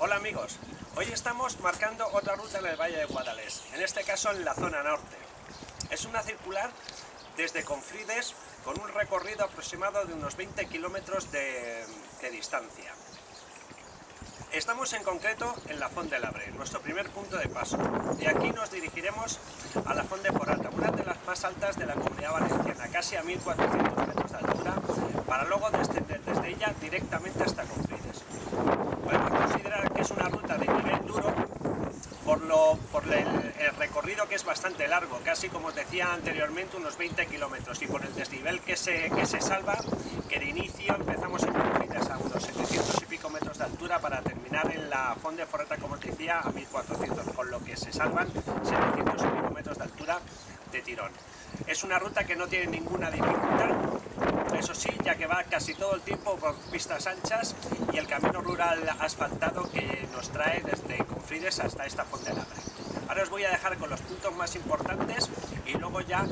Hola amigos, hoy estamos marcando otra ruta en el Valle de Guadalés, en este caso en la zona norte. Es una circular desde Confrides con un recorrido aproximado de unos 20 kilómetros de, distancia. Estamos en concreto en la Font de Labre, nuestro primer punto de paso. De aquí nos dirigiremos a la Font de Porata, una de las más altas de la Comunidad Valenciana, casi a 1400 metros de altura, para luego descender desde ella directamente hasta Confrides. Podemos considerar que es una ruta de nivel duro por, el, el, recorrido que es bastante largo, casi como os decía anteriormente unos 20 kilómetros y por el desnivel que se, que se salva, que de inicio empezamos en Confrides a unos 700 y pico metros de altura para terminar en la Font de Forreta, como os decía, a 1400, con lo que se salvan 700 y pico metros de altura de tirón. Es una ruta que no tiene ninguna dificultad, eso sí, ya que va casi todo el tiempo por pistas anchas y el camino rural asfaltado que nos trae desde Hasta esta Font de Labre. Ahora os voy a dejar con los puntos más importantes y luego ya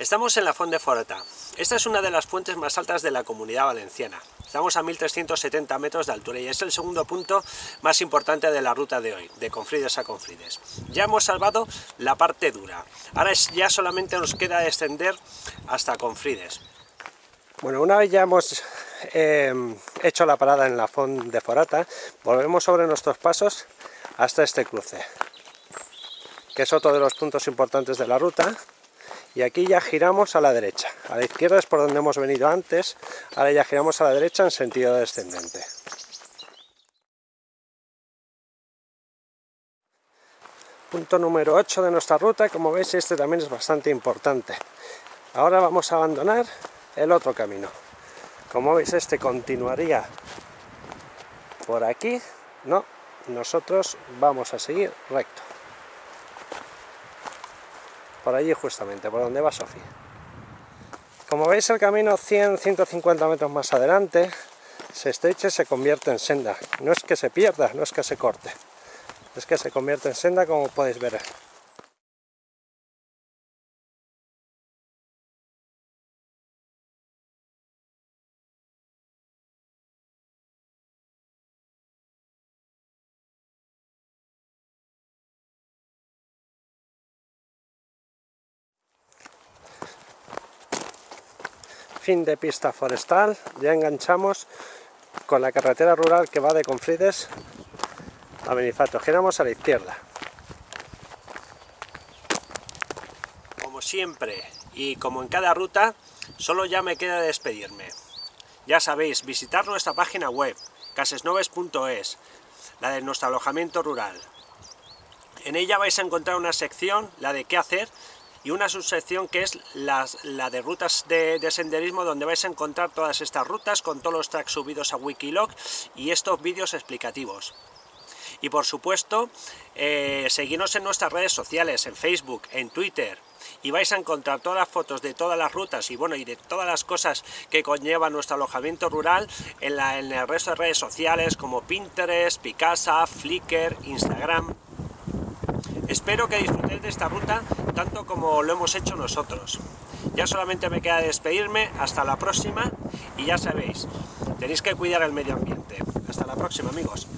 Estamos en la Font de Foreta. Esta es una de las fuentes más altas de la Comunidad Valenciana. Estamos a 1370 metros de altura y es el segundo punto más importante de la ruta de hoy, de Confrides a Confrides. Ya hemos salvado la parte dura. Ahora ya solamente nos queda descender hasta Confrides. Bueno, una vez ya hemos eh, hecho la parada en la Font de Forata, volvemos sobre nuestros pasos hasta este cruce, que es otro de los puntos importantes de la ruta y aquí ya giramos a la derecha. A la izquierda es por donde hemos venido antes, ahora ya giramos a la derecha en sentido descendente. Punto número 8 de nuestra ruta, como veis este también es bastante importante. Ahora vamos a abandonar el otro camino. Como veis este continuaría por aquí, no, nosotros vamos a seguir recto por allí justamente, por donde va Sofía. Como veis el camino 100-150 metros más adelante se estrecha y se convierte en senda. No es que se pierda, no es que se corte, es que se convierte en senda como podéis ver. Fin de pista forestal, ya enganchamos con la carretera rural que va de Confrides a Benifato. Giramos a la izquierda. Como siempre y como en cada ruta, solo ya me queda despedirme. Ya sabéis, visitar nuestra página web, casesnoves.es, la de nuestro alojamiento rural. En ella vais a encontrar una sección, la de qué hacer, y una subsección que es la, de rutas de, de, senderismo donde vais a encontrar todas estas rutas con todos los tracks subidos a Wikilog y estos vídeos explicativos. Y por supuesto, eh, seguidnos en nuestras redes sociales, en Facebook, en Twitter, y vais a encontrar todas las fotos de todas las rutas y bueno y de todas las cosas que conlleva nuestro alojamiento rural en, la, en el resto de redes sociales como Pinterest, Picasa, Flickr, Instagram. Espero que disfrutéis de esta ruta tanto como lo hemos hecho nosotros. Ya solamente me queda despedirme, hasta la próxima y ya sabéis, tenéis que cuidar el medio ambiente. Hasta la próxima amigos.